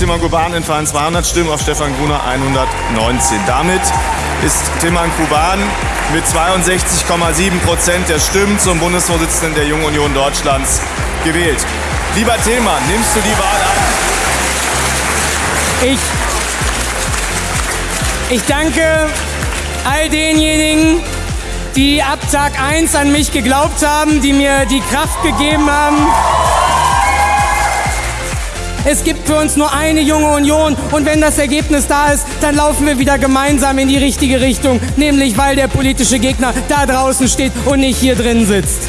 Tillmann Kuban entfallen 200 Stimmen, auf Stefan Gruner 119. Damit ist Tillmann Kuban mit 62,7 Prozent der Stimmen zum Bundesvorsitzenden der Jungen Union Deutschlands gewählt. Lieber Tillmann, nimmst du die Wahl an? Ich, ich danke all denjenigen, die ab Tag 1 an mich geglaubt haben, die mir die Kraft gegeben haben. Es gibt für uns nur eine junge Union und wenn das Ergebnis da ist, dann laufen wir wieder gemeinsam in die richtige Richtung, nämlich weil der politische Gegner da draußen steht und nicht hier drin sitzt.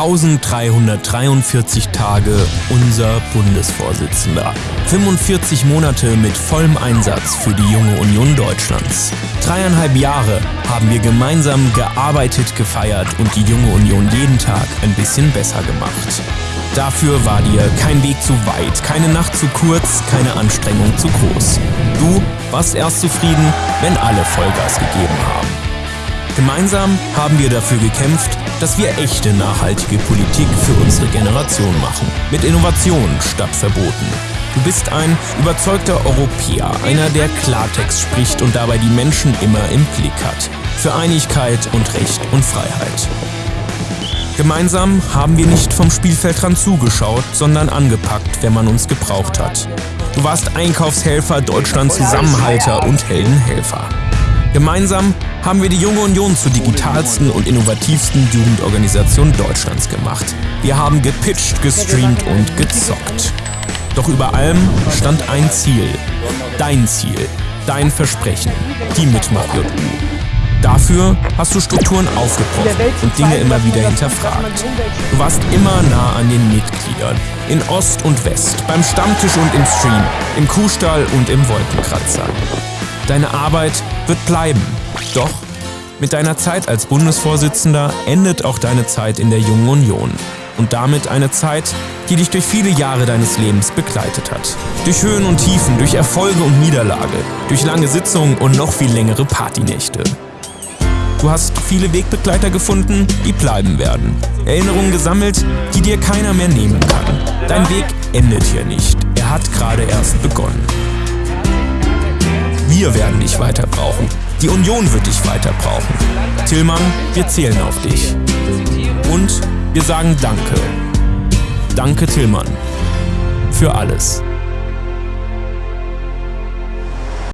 1343 Tage unser Bundesvorsitzender. 45 Monate mit vollem Einsatz für die junge Union Deutschlands. Dreieinhalb Jahre haben wir gemeinsam gearbeitet, gefeiert und die junge Union jeden Tag ein bisschen besser gemacht. Dafür war dir kein Weg zu weit, keine Nacht zu kurz, keine Anstrengung zu groß. Du warst erst zufrieden, wenn alle Vollgas gegeben haben. Gemeinsam haben wir dafür gekämpft, dass wir echte nachhaltige Politik für unsere Generation machen. Mit Innovation statt Verboten. Du bist ein überzeugter Europäer, einer, der Klartext spricht und dabei die Menschen immer im Blick hat. Für Einigkeit und Recht und Freiheit. Gemeinsam haben wir nicht vom Spielfeldrand zugeschaut, sondern angepackt, wenn man uns gebraucht hat. Du warst Einkaufshelfer, Deutschland Zusammenhalter und Heldenhelfer. Gemeinsam haben wir die Junge Union zur digitalsten und innovativsten Jugendorganisation Deutschlands gemacht. Wir haben gepitcht, gestreamt und gezockt. Doch über allem stand ein Ziel. Dein Ziel. Dein Versprechen. Die Mitmach-JU. Dafür hast du Strukturen aufgebrochen und Dinge immer wieder hinterfragt. Du warst immer nah an den Mitgliedern. In Ost und West, beim Stammtisch und im Stream, im Kuhstall und im Wolkenkratzer. Deine Arbeit wird bleiben. Doch mit deiner Zeit als Bundesvorsitzender endet auch deine Zeit in der Jungen Union. Und damit eine Zeit, die dich durch viele Jahre deines Lebens begleitet hat. Durch Höhen und Tiefen, durch Erfolge und Niederlage, durch lange Sitzungen und noch viel längere Partynächte. Du hast viele Wegbegleiter gefunden, die bleiben werden. Erinnerungen gesammelt, die dir keiner mehr nehmen kann. Dein Weg endet hier nicht. Er hat gerade erst begonnen. Wir werden dich weiter brauchen. Die Union wird dich weiter brauchen. Tillmann, wir zählen auf dich. Und wir sagen Danke. Danke, Tillmann. Für alles.